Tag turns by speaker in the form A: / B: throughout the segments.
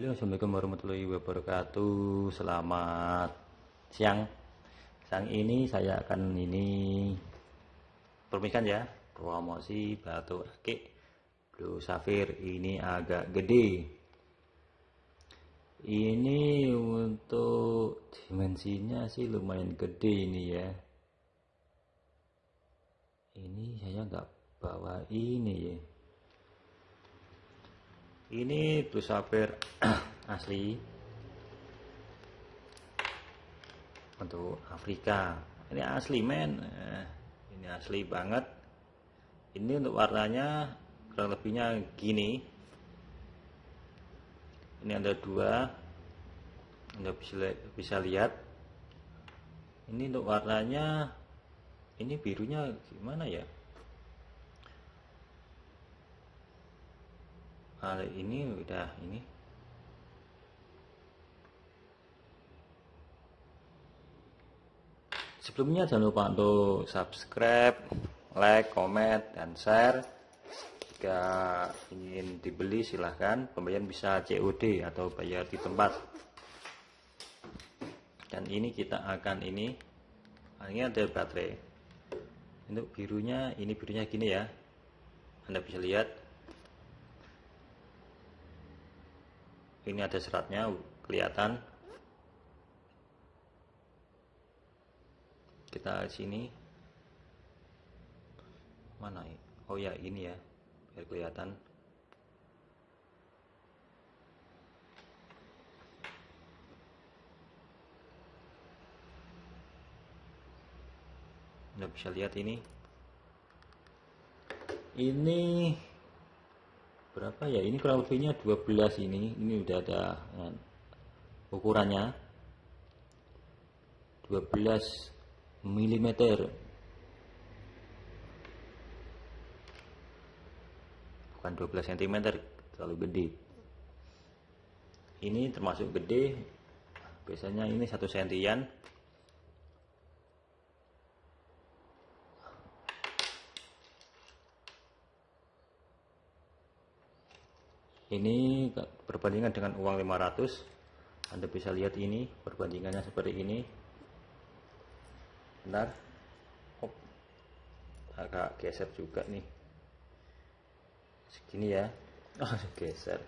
A: Assalamualaikum warahmatullahi wabarakatuh. Selamat siang. Siang ini saya akan ini permikan ya promosi batu akik blue sapphire ini agak gede. Ini untuk dimensinya sih lumayan gede ini ya. Ini saya nggak bawa ini ya ini blue sapphire asli. Untuk Afrika. Ini asli men. Eh, ini asli banget. Ini untuk warnanya kurang lebihnya gini. Ini ada dua. Anda bisa bisa lihat. Ini untuk warnanya ini birunya gimana ya kali ini udah ini. Sebelumnya jangan lupa untuk subscribe like comment dan share. Jika ingin dibeli silahkan. Pembayaran bisa COD atau bayar di tempat. Dan ini kita akan ini. Ini ada baterai. Untuk birunya ini birunya gini ya. Anda bisa lihat ini ada seratnya kelihatan. Kita sini. Mana oh ya ini ya biar kelihatan. Anda bisa lihat ini. Ini berapa ya? Ini kurang lebihnya 12 ini. Ini udah ada ya, ukurannya. 12 mm bukan 12 cm terlalu gede. Ini termasuk gede. Biasanya ini satu sentian ini perbandingan dengan uang 500 Anda bisa lihat ini perbandingannya seperti ini. Benar? Hop. agak geser juga nih. Segini ya. Oh, geser.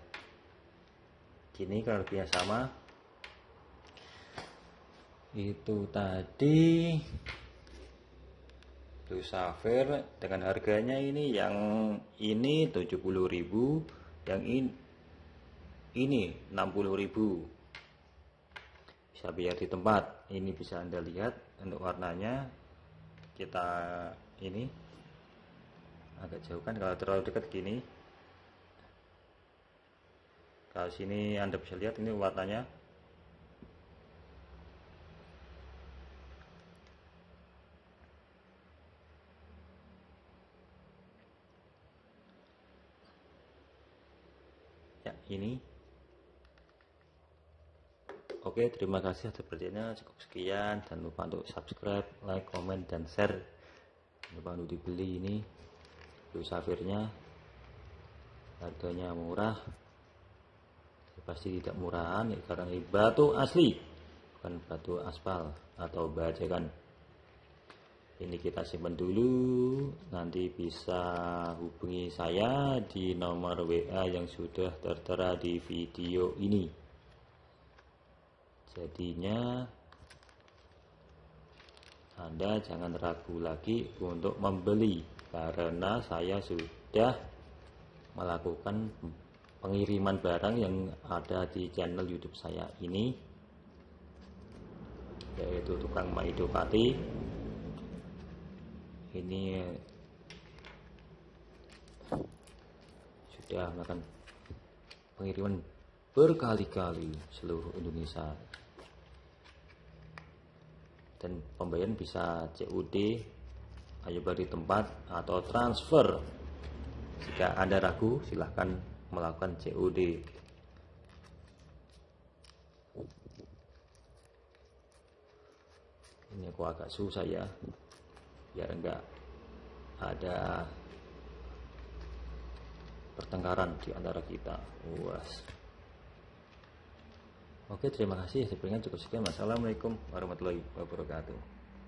A: Gini kalau lebihnya sama. Itu tadi. Blue sapphire dengan harganya ini yang ini 70.000 yang ini ini 60.000 bisa biar di tempat. Ini bisa anda lihat untuk warnanya. Kita ini agak jauh kan kalau terlalu dekat gini. Kalau sini anda bisa lihat ini warnanya ya ini. Oke terima kasih atas perhatiannya. Cukup sekian. Dan lupa untuk subscribe like comment dan share. Jangan lupa untuk dibeli ini blue safirnya. Harganya murah. Pasti tidak murahan ya, karena ini batu asli. Bukan batu aspal atau bajakan ini kita simpan dulu. Nanti bisa hubungi saya di nomor WA yang sudah tertera di video ini. Jadinya Anda jangan ragu lagi untuk membeli karena saya sudah melakukan pengiriman barang yang ada di channel YouTube saya ini yaitu tukang Maido Pati ini sudah melakukan pengiriman berkali-kali seluruh Indonesia. Dan pembayaran bisa COD ayo beri tempat atau transfer. Jika Anda ragu silahkan melakukan COD ini aku agak susah ya biar enggak ada pertengkaran di antara kita. Was. Oke, terima kasih. Sepertinya cukup sekian. Wassalamualaikum warahmatullahi wabarakatuh.